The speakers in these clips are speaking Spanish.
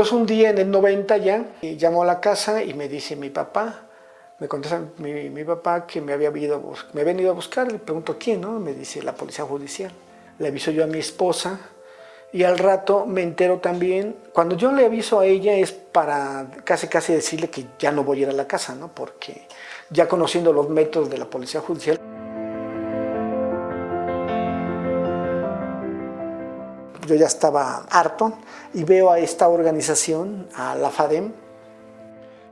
Entonces un día en el 90 ya, llamó a la casa y me dice mi papá, me contesta mi, papá que me había, ido, me había venido a buscar, le pregunto quién, ¿no? Me dice la policía judicial. Le aviso yo a mi esposa y al rato me entero también, cuando yo le aviso a ella es para casi casi decirle que ya no voy a ir a la casa, ¿no? Porque ya conociendo los métodos de la policía judicial, yo ya estaba harto y veo a esta organización, a la FADEM,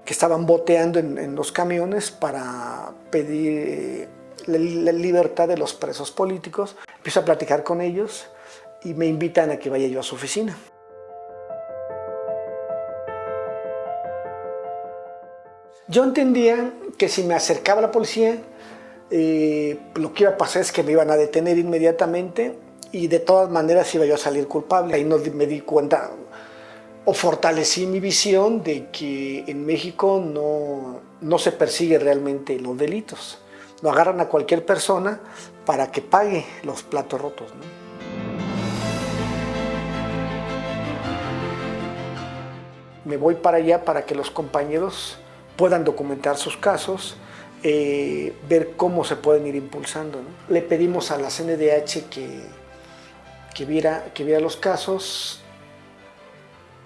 que estaban boteando en, los camiones para pedir eh, la, libertad de los presos políticos. Empiezo a platicar con ellos y me invitan a que vaya yo a su oficina. Yo entendía que si me acercaba la policía, eh, lo que iba a pasar es que me iban a detener inmediatamente y de todas maneras iba yo a salir culpable. Ahí no me di cuenta o fortalecí mi visión de que en México no, no se persigue realmente los delitos. No agarran a cualquier persona para que pague los platos rotos. Me voy para allá para que los compañeros puedan documentar sus casos, eh, ver cómo se pueden ir impulsando. Le pedimos a la CNDH que que viera, que viera los casos.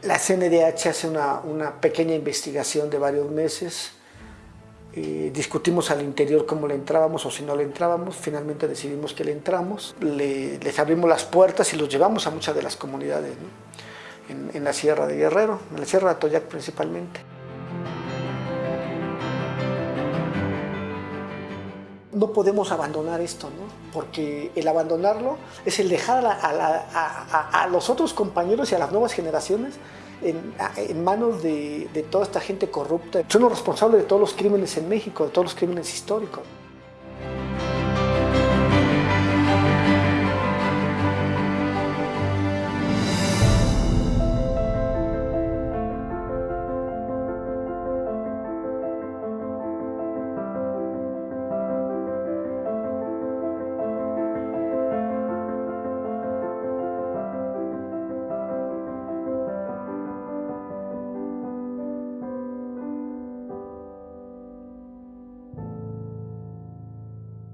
La CNDH hace una, pequeña investigación de varios meses. Eh, discutimos al interior cómo le entrábamos o si no le entrábamos. Finalmente decidimos que le entramos. les abrimos las puertas y los llevamos a muchas de las comunidades, en, en la Sierra de Guerrero, en la Sierra de Atoyac principalmente. No podemos abandonar esto, ¿no? porque el abandonarlo es el dejar a, los otros compañeros y a las nuevas generaciones en, manos de, de toda esta gente corrupta. Son los responsables de todos los crímenes en México, de todos los crímenes históricos.